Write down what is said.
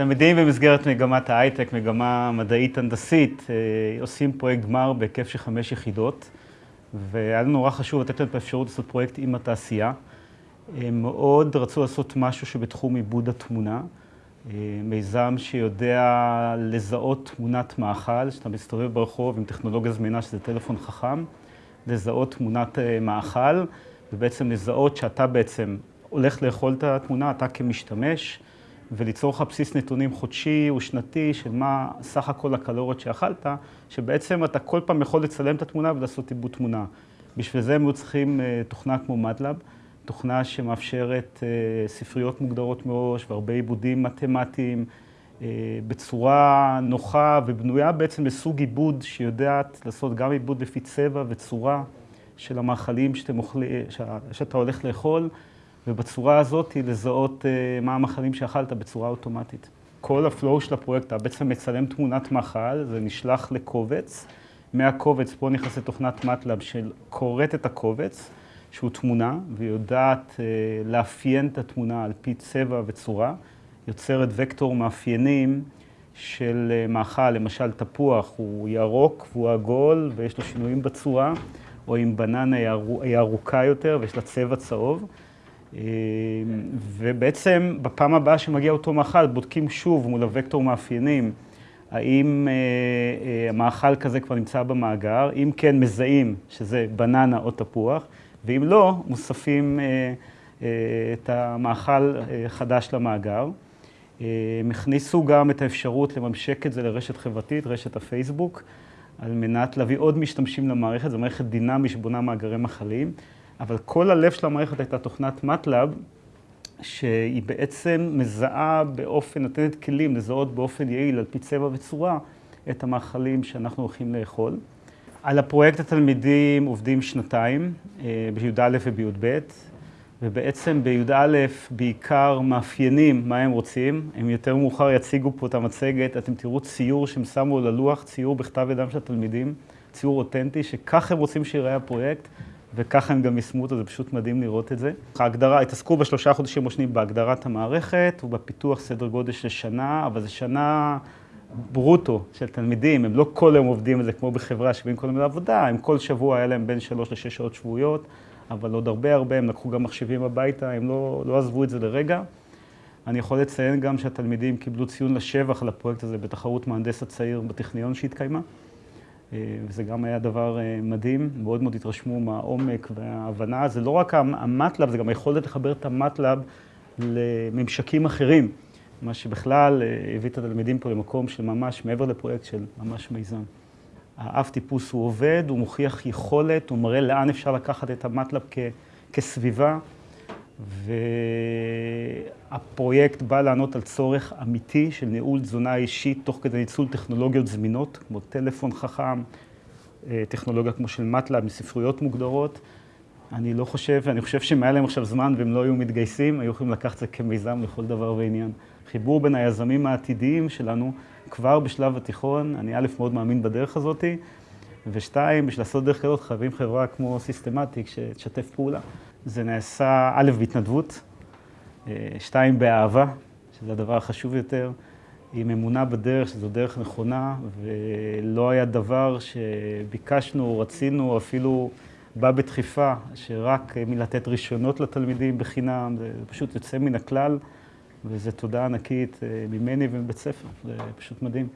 תלמידים במסגרת מגמת ההייטק, מגמה מדעית הנדסית, עושים פרויקט גמר בהיקף של חמש יחידות והיה לנו נורא חשוב לתת להם את האפשרות לעשות פרויקט עם התעשייה. הם מאוד רצו לעשות משהו שבתחום עיבוד התמונה, מיזם שיודע לזהות תמונת מאכל, שאתה מסתובב ברחוב עם טכנולוגיה זמינה שזה טלפון חכם, לזהות תמונת מאכל ובעצם לזהות שאתה בעצם הולך לאכול את התמונה, אתה כמשתמש, וליצור לך בסיס נתונים חודשי או שנתי של מה סך הכל הקלוריות שאכלת, שבעצם אתה כל פעם יכול לצלם את התמונה ולעשות עיבוד תמונה. בשביל זה הם היו צריכים תוכנה כמו מטלאב, תוכנה שמאפשרת ספריות מוגדרות מראש והרבה עיבודים מתמטיים בצורה נוחה ובנויה בעצם לסוג עיבוד שיודעת לעשות גם עיבוד לפי צבע וצורה של המאכלים שאתה הולך לאכול, ובצורה הזאת לזהות מה המאכלים שאכלת בצורה אוטומטית. כל ה flow של הפרויקט, אתה בעצם מצלם תמונת מאכל, זה נשלח לקובץ. מהקובץ פה נכנסת תוכנת MATLAB שקוראת את הקובץ, שהוא תמונה, ויודעת לאפיין את התמונה על פי צבע וצורה. יוצרת וקטור מאפיינים של מאכל, למשל תפוח הוא ירוק והוא עגול ויש לו שינויים בצורה, או אם בננה היא ארוכה יותר ויש לה צבע צהוב. ובעצם בפעם הבאה שמגיע אותו מאכל, בודקים שוב מול הוקטור מאפיינים, האם המאכל כזה כבר נמצא במאגר, אם כן מזהים שזה בננה או תפוח, ואם לא, מוספים את המאכל חדש למאגר. הם הכניסו גם את האפשרות לממשק את זה לרשת חברתית, רשת הפייסבוק, על מנת להביא עוד משתמשים למערכת, זו מערכת דינמית שבונה מאגרי מאכלים, אבל כל הלב של המערכת הייתה תוכנת מטלאב, שהיא בעצם מזהה באופן, נותנת כלים לזהות באופן יעיל, על פי צבע וצורה, את המאכלים שאנחנו הולכים לאכול. על הפרויקט התלמידים עובדים שנתיים, בי"א ובי"ב, ובעצם בי"א בעיקר מאפיינים מה הם רוצים. הם יותר מאוחר יציגו פה את המצגת, אתם תראו ציור שהם שמו על הלוח, ציור בכתב ידם של התלמידים, ציור אותנטי, שכך הם רוצים שיראה הפרויקט, וככה הם גם יישמו אותו, זה פשוט מדהים לראות את זה. ההגדרה, התעסקו בשלושה חודשים ראשונים בהגדרת המערכת ובפיתוח סדר גודל של שנה, אבל זו שנה ברוטו של תלמידים, הם לא כל היום עובדים על זה כמו בחברה שבאים כל היום לעבודה, הם כל שבוע היה להם בין שלוש לשש שעות שבועיות, אבל עוד הרבה הרבה, הם לקחו גם מחשבים הביתה, הם לא, לא עזבו את זה לרגע. אני יכול לציין גם שהתלמידים קיבלו ציון לשבח על הפרויקט הזה בתחרות מהנדס הצעיר בטכניון שהתקיימה. וזה גם היה דבר מדהים, מאוד מאוד התרשמו מהעומק וההבנה. זה לא רק המטלאב, זה גם היכולת לחבר את המטלאב לממשקים אחרים, מה שבכלל הביא את התלמידים פה למקום של ממש מעבר לפרויקט של ממש מיזם. האב טיפוס הוא עובד, הוא מוכיח יכולת, הוא מראה לאן אפשר לקחת את המטלאב כסביבה, והפרויקט בא לענות על צורך אמיתי של ניהול תזונה אישית תוך כדי ניצול טכנולוגיות זמינות, כמו טלפון חכם, טכנולוגיה כמו של MATLAB מספריות מוגדרות. אני לא חושב, אני חושב שאם היה להם עכשיו זמן והם לא היו מתגייסים, היו יכולים לקחת את זה כמיזם לכל דבר ועניין. חיבור בין היזמים העתידיים שלנו כבר בשלב התיכון, אני א', מאוד מאמין בדרך הזאת, ושתיים, בשביל לעשות דרך כזאת חייבים חברה כמו Systematics שתשתף פעולה. זה נעשה א', בהתנדבות, שתיים, באהבה, שזה הדבר החשוב יותר, עם אמונה בדרך, שזו דרך נכונה, ולא היה דבר שביקשנו, רצינו, אפילו בא בדחיפה, שרק מלתת רישיונות לתלמידים בחינם, זה פשוט יוצא מן הכלל. וזו תודה ענקית ממני ומבית ספר, זה פשוט מדהים.